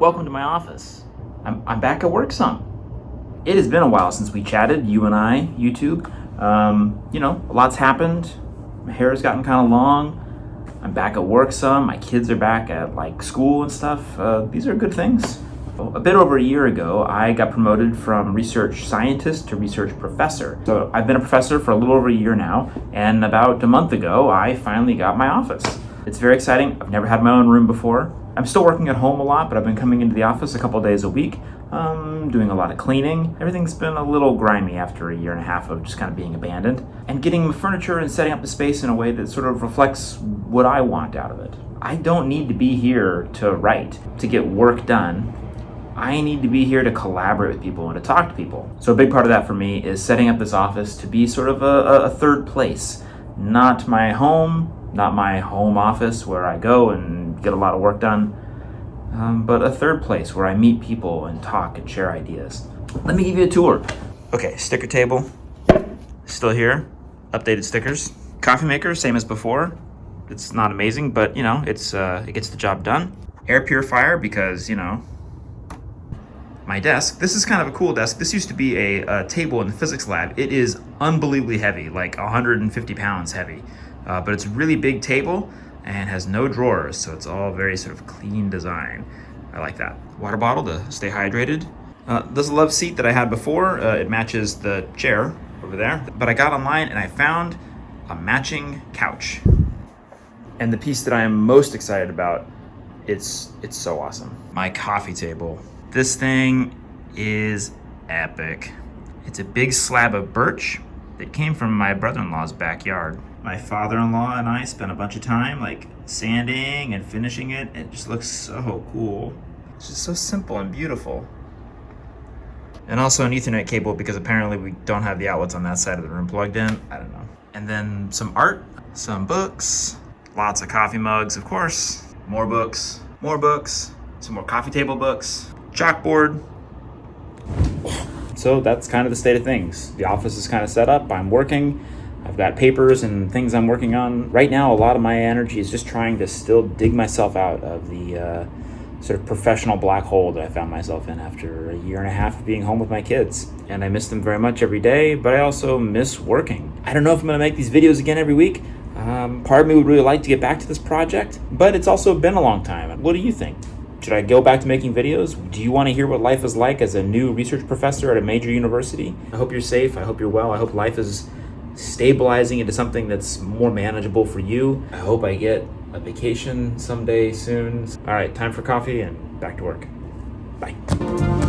welcome to my office. I'm, I'm back at work some. It has been a while since we chatted, you and I, YouTube. Um, you know, a lot's happened. My hair has gotten kind of long. I'm back at work some. My kids are back at like school and stuff. Uh, these are good things. A bit over a year ago, I got promoted from research scientist to research professor. So I've been a professor for a little over a year now, and about a month ago, I finally got my office. It's very exciting. I've never had my own room before. I'm still working at home a lot, but I've been coming into the office a couple days a week, um, doing a lot of cleaning. Everything's been a little grimy after a year and a half of just kind of being abandoned. And getting the furniture and setting up the space in a way that sort of reflects what I want out of it. I don't need to be here to write, to get work done. I need to be here to collaborate with people and to talk to people. So a big part of that for me is setting up this office to be sort of a, a third place. Not my home, not my home office where I go and get a lot of work done, um, but a third place where I meet people and talk and share ideas. Let me give you a tour. Okay, sticker table, still here, updated stickers. Coffee maker, same as before. It's not amazing, but you know, it's uh, it gets the job done. Air purifier because, you know, my desk. This is kind of a cool desk. This used to be a, a table in the physics lab. It is unbelievably heavy, like 150 pounds heavy uh, but it's a really big table and has no drawers, so it's all very sort of clean design. I like that. Water bottle to stay hydrated. Uh, this love seat that I had before. Uh, it matches the chair over there, but I got online and I found a matching couch. And the piece that I am most excited about, it's, it's so awesome. My coffee table. This thing is epic. It's a big slab of birch that came from my brother-in-law's backyard my father-in-law and I spent a bunch of time like sanding and finishing it. It just looks so cool. It's just so simple and beautiful. And also an ethernet cable because apparently we don't have the outlets on that side of the room plugged in. I don't know. And then some art, some books, lots of coffee mugs, of course, more books, more books, some more coffee table books, chalkboard. So that's kind of the state of things. The office is kind of set up, I'm working. I've got papers and things I'm working on. Right now, a lot of my energy is just trying to still dig myself out of the uh, sort of professional black hole that I found myself in after a year and a half of being home with my kids. And I miss them very much every day, but I also miss working. I don't know if I'm gonna make these videos again every week. Um, part of me would really like to get back to this project, but it's also been a long time. What do you think? Should I go back to making videos? Do you want to hear what life is like as a new research professor at a major university? I hope you're safe. I hope you're well. I hope life is stabilizing into something that's more manageable for you. I hope I get a vacation someday soon. All right, time for coffee and back to work. Bye.